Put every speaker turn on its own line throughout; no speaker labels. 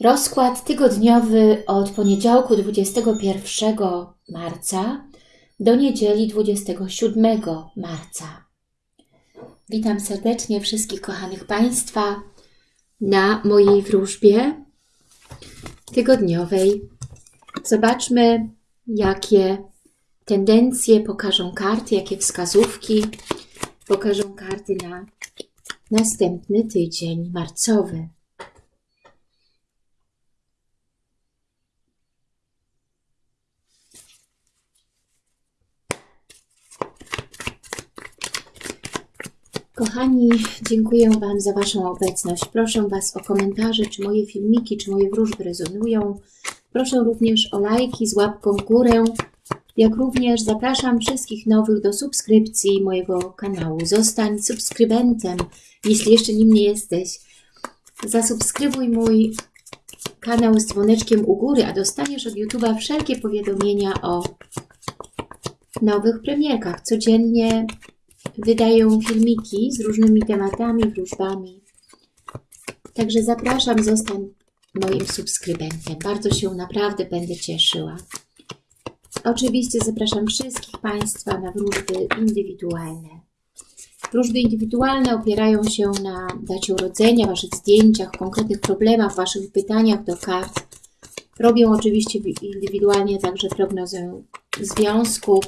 Rozkład tygodniowy od poniedziałku 21 marca do niedzieli 27 marca. Witam serdecznie wszystkich kochanych Państwa na mojej wróżbie tygodniowej. Zobaczmy, jakie tendencje pokażą karty, jakie wskazówki pokażą karty na następny tydzień marcowy. Kochani, dziękuję Wam za Waszą obecność. Proszę Was o komentarze, czy moje filmiki, czy moje wróżby rezonują. Proszę również o lajki z łapką w górę, jak również zapraszam wszystkich nowych do subskrypcji mojego kanału. Zostań subskrybentem, jeśli jeszcze nim nie jesteś. Zasubskrybuj mój kanał z dzwoneczkiem u góry, a dostaniesz od YouTube'a wszelkie powiadomienia o nowych premierkach. Codziennie wydają filmiki z różnymi tematami, wróżbami. Także zapraszam, zostań moim subskrybentem. Bardzo się naprawdę będę cieszyła. Oczywiście zapraszam wszystkich Państwa na wróżby indywidualne. Wróżby indywidualne opierają się na dacie urodzenia, Waszych zdjęciach, konkretnych problemach, Waszych pytaniach do kart. Robią oczywiście indywidualnie także prognozę związku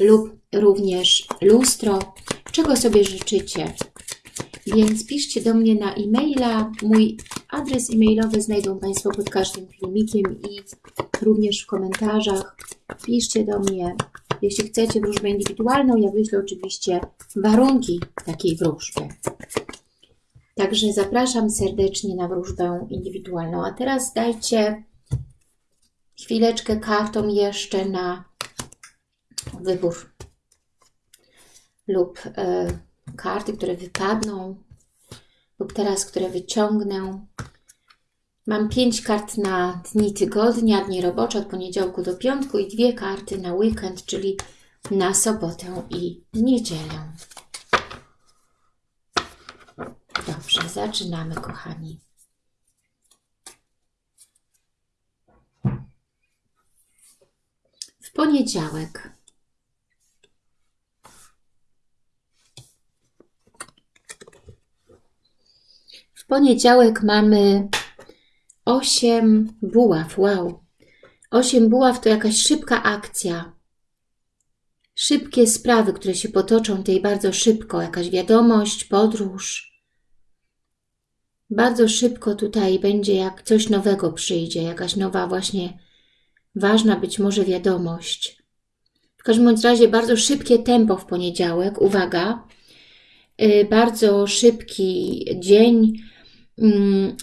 lub również lustro, czego sobie życzycie. Więc piszcie do mnie na e-maila. Mój adres e-mailowy znajdą Państwo pod każdym filmikiem i również w komentarzach. Piszcie do mnie, jeśli chcecie wróżbę indywidualną. Ja wyślę oczywiście warunki takiej wróżby. Także zapraszam serdecznie na wróżbę indywidualną. A teraz dajcie chwileczkę kartom jeszcze na wybór lub e, karty, które wypadną lub teraz, które wyciągnę. Mam pięć kart na dni tygodnia, dni robocze od poniedziałku do piątku i dwie karty na weekend, czyli na sobotę i niedzielę. Dobrze, zaczynamy, kochani. W poniedziałek W poniedziałek mamy 8 buław. Wow. 8 buław to jakaś szybka akcja. Szybkie sprawy, które się potoczą tej bardzo szybko. Jakaś wiadomość, podróż. Bardzo szybko tutaj będzie, jak coś nowego przyjdzie. Jakaś nowa właśnie ważna być może wiadomość. W każdym razie bardzo szybkie tempo w poniedziałek. Uwaga. Y, bardzo szybki dzień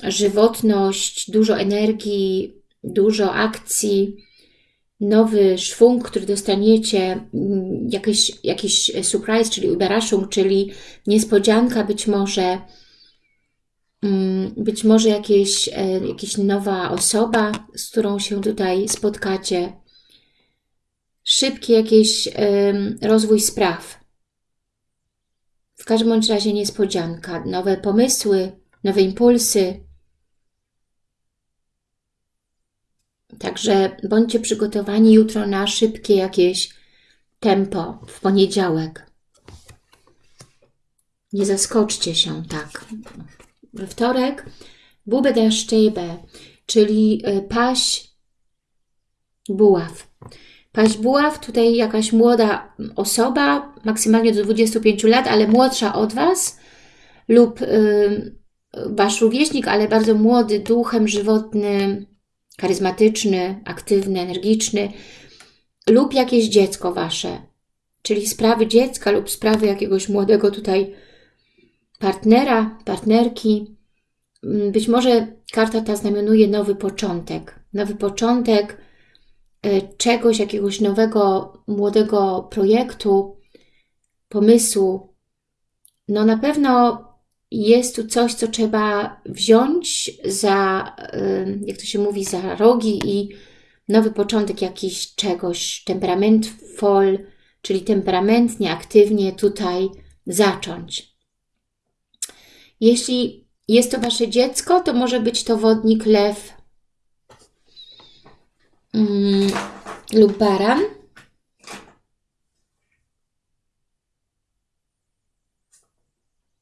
żywotność, dużo energii, dużo akcji, nowy szwung, który dostaniecie, mm, jakiś, jakiś surprise, czyli Überraschung, czyli niespodzianka być może, mm, być może jakieś, e, jakieś nowa osoba, z którą się tutaj spotkacie, szybki jakiś rozwój spraw. W każdym bądź razie niespodzianka, nowe pomysły, nowe impulsy. Także bądźcie przygotowani jutro na szybkie jakieś tempo w poniedziałek. Nie zaskoczcie się tak. We wtorek Bube der Stäbe, czyli e, paść buław. Paść buław, tutaj jakaś młoda osoba, maksymalnie do 25 lat, ale młodsza od Was lub y, Wasz rówieśnik, ale bardzo młody, duchem żywotny, charyzmatyczny, aktywny, energiczny lub jakieś dziecko Wasze, czyli sprawy dziecka lub sprawy jakiegoś młodego tutaj partnera, partnerki. Mm, być może karta ta znamionuje nowy początek, nowy początek e, czegoś, jakiegoś nowego, młodego projektu, pomysłu. No na pewno jest tu coś, co trzeba wziąć za, jak to się mówi, za rogi i nowy początek jakiś czegoś, temperament fol, czyli temperamentnie, aktywnie tutaj zacząć. Jeśli jest to Wasze dziecko, to może być to wodnik, lew mm, lub baran.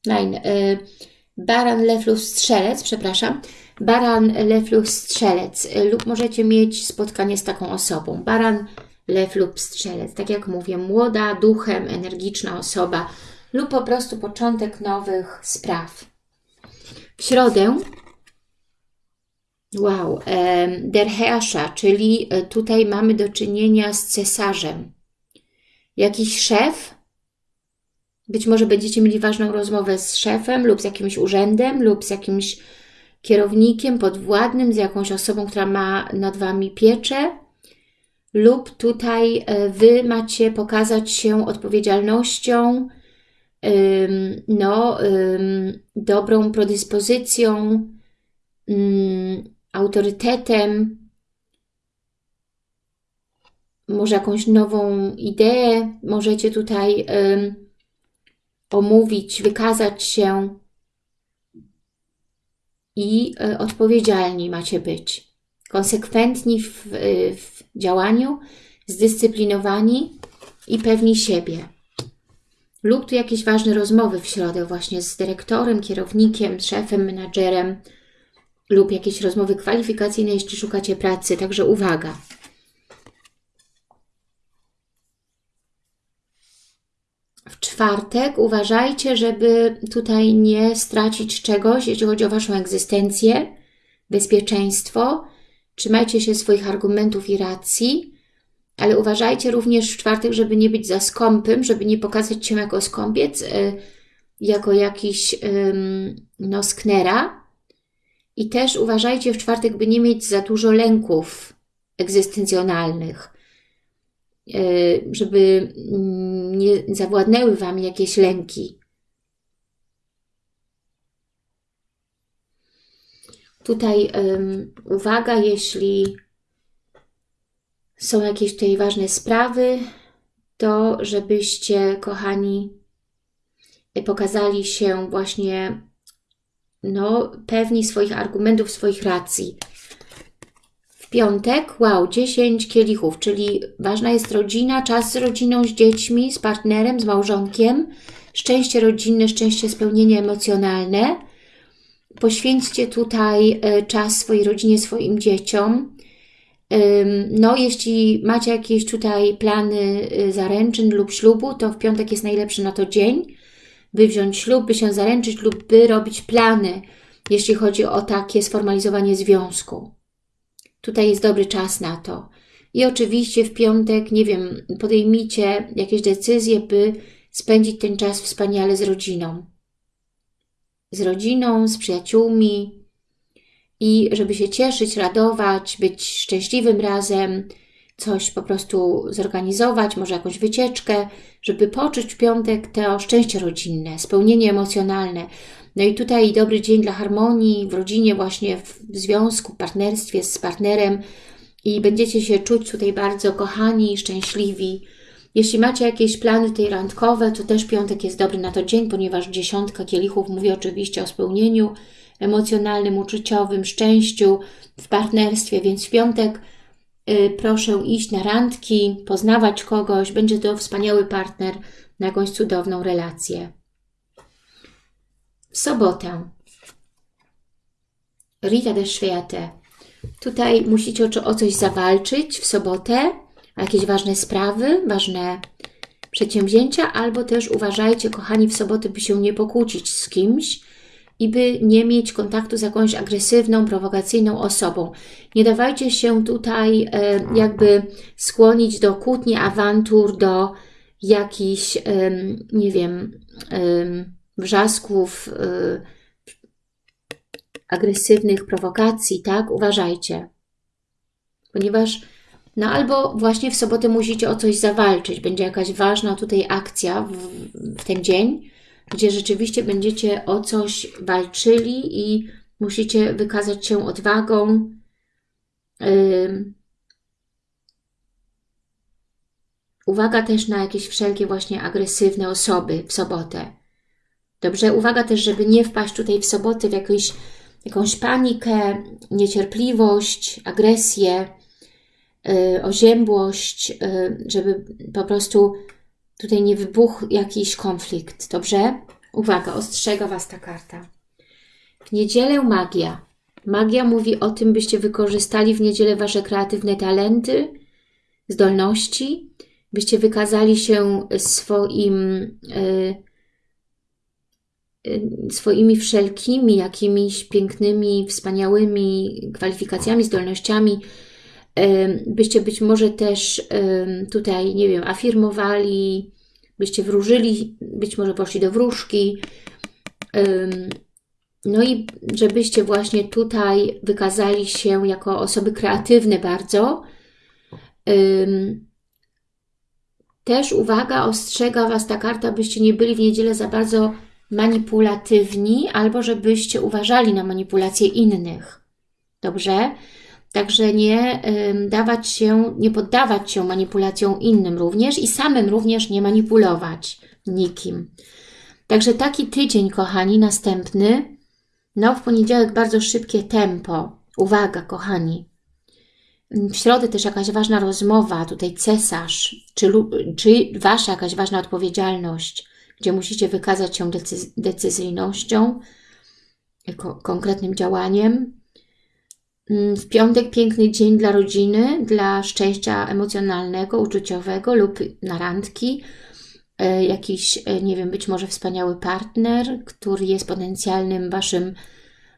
Nein, y, baran, lew lub strzelec, przepraszam. Baran, lew lub strzelec y, lub możecie mieć spotkanie z taką osobą. Baran, lew lub strzelec. Tak jak mówię, młoda, duchem, energiczna osoba lub po prostu początek nowych spraw. W środę Wow, der Herrscher, czyli e, tutaj mamy do czynienia z cesarzem. Jakiś szef, być może będziecie mieli ważną rozmowę z szefem lub z jakimś urzędem lub z jakimś kierownikiem podwładnym, z jakąś osobą, która ma nad Wami pieczę. Lub tutaj e, Wy macie pokazać się odpowiedzialnością, no, dobrą predyspozycją, autorytetem, może jakąś nową ideę możecie tutaj omówić, wykazać się i e, odpowiedzialni macie być. Konsekwentni w, w działaniu, zdyscyplinowani i pewni siebie. Lub tu jakieś ważne rozmowy w środę właśnie z dyrektorem, kierownikiem, szefem, menadżerem lub jakieś rozmowy kwalifikacyjne, jeśli szukacie pracy. Także uwaga. W czwartek uważajcie, żeby tutaj nie stracić czegoś, jeśli chodzi o Waszą egzystencję, bezpieczeństwo. Trzymajcie się swoich argumentów i racji, ale uważajcie również w czwartek, żeby nie być za skąpym, żeby nie pokazać się jako skąpiec, y, jako jakiś no, sknera. I też uważajcie w czwartek, by nie mieć za dużo lęków egzystencjonalnych, żeby mm, nie zawładnęły Wam jakieś lęki. Tutaj uwaga, jeśli są jakieś tutaj ważne sprawy, to żebyście, kochani, pokazali się właśnie no, pewni swoich argumentów, swoich racji. Piątek, wow, 10 kielichów, czyli ważna jest rodzina, czas z rodziną, z dziećmi, z partnerem, z małżonkiem, szczęście rodzinne, szczęście, spełnienie emocjonalne. Poświęćcie tutaj e, czas swojej rodzinie, swoim dzieciom. No, jeśli macie jakieś tutaj plany y, zaręczyn lub ślubu, to w piątek jest najlepszy na to dzień, by wziąć ślub, by się zaręczyć lub by robić plany, jeśli chodzi o takie sformalizowanie związku. Tutaj jest dobry czas na to. I oczywiście w piątek, nie wiem, podejmijcie jakieś decyzje, by spędzić ten czas wspaniale z rodziną. Z rodziną, z przyjaciółmi, i żeby się cieszyć, radować, być szczęśliwym razem, coś po prostu zorganizować, może jakąś wycieczkę, żeby poczuć w piątek to szczęście rodzinne, spełnienie emocjonalne. No i tutaj dobry dzień dla harmonii w rodzinie, właśnie w związku, partnerstwie z partnerem i będziecie się czuć tutaj bardzo kochani, szczęśliwi. Jeśli macie jakieś plany tej randkowe, to też piątek jest dobry na to dzień, ponieważ dziesiątka kielichów mówi oczywiście o spełnieniu emocjonalnym, uczuciowym, szczęściu, w partnerstwie, więc w piątek proszę iść na randki, poznawać kogoś, będzie to wspaniały partner na jakąś cudowną relację. W sobotę Rita de Świate. Tutaj musicie o, o coś zawalczyć w sobotę, jakieś ważne sprawy, ważne przedsięwzięcia, albo też uważajcie, kochani, w sobotę, by się nie pokłócić z kimś, i by nie mieć kontaktu z jakąś agresywną, prowokacyjną osobą. Nie dawajcie się tutaj e, jakby skłonić do kłótni, awantur, do jakichś, nie wiem, wrzasków, e, agresywnych prowokacji, tak? Uważajcie. Ponieważ no albo właśnie w sobotę musicie o coś zawalczyć, będzie jakaś ważna tutaj akcja w, w ten dzień, gdzie rzeczywiście będziecie o coś walczyli i musicie wykazać się odwagą. Uwaga też na jakieś wszelkie właśnie agresywne osoby w sobotę. Dobrze, uwaga też, żeby nie wpaść tutaj w sobotę w jakąś, jakąś panikę, niecierpliwość, agresję, yy, oziębłość, yy, żeby po prostu tutaj nie wybuchł jakiś konflikt, dobrze? Uwaga, ostrzega Was ta karta. W niedzielę magia. Magia mówi o tym, byście wykorzystali w niedzielę Wasze kreatywne talenty, zdolności, byście wykazali się swoim, y, y, swoimi wszelkimi jakimiś pięknymi, wspaniałymi kwalifikacjami, zdolnościami, byście być może też tutaj, nie wiem, afirmowali, byście wróżyli, być może poszli do wróżki, no i żebyście właśnie tutaj wykazali się jako osoby kreatywne bardzo. Też uwaga, ostrzega Was ta karta, byście nie byli w niedzielę za bardzo manipulatywni, albo żebyście uważali na manipulacje innych. Dobrze? Także nie dawać się, nie poddawać się manipulacjom innym również i samym również nie manipulować nikim. Także taki tydzień, kochani, następny, no w poniedziałek bardzo szybkie tempo. Uwaga, kochani. W środę też jakaś ważna rozmowa, tutaj cesarz, czy, czy Wasza jakaś ważna odpowiedzialność, gdzie musicie wykazać się decyzyjnością, konkretnym działaniem. Mm, w piątek piękny dzień dla rodziny, dla szczęścia emocjonalnego, uczuciowego lub na randki. E, jakiś, e, nie wiem, być może wspaniały partner, który jest potencjalnym Waszym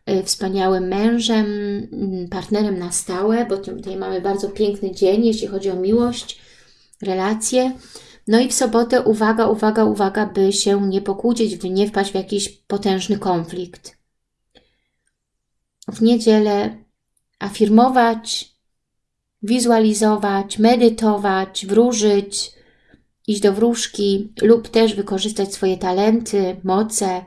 e, wspaniałym mężem, mm, partnerem na stałe, bo tutaj mamy bardzo piękny dzień, jeśli chodzi o miłość, relacje. No i w sobotę uwaga, uwaga, uwaga, by się nie pokłócić, by nie wpaść w jakiś potężny konflikt. W niedzielę afirmować, wizualizować, medytować, wróżyć, iść do wróżki lub też wykorzystać swoje talenty, moce.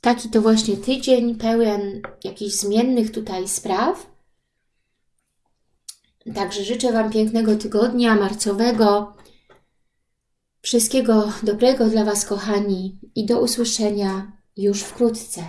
Taki to właśnie tydzień pełen jakichś zmiennych tutaj spraw. Także życzę Wam pięknego tygodnia marcowego. Wszystkiego dobrego dla Was, kochani, i do usłyszenia już wkrótce.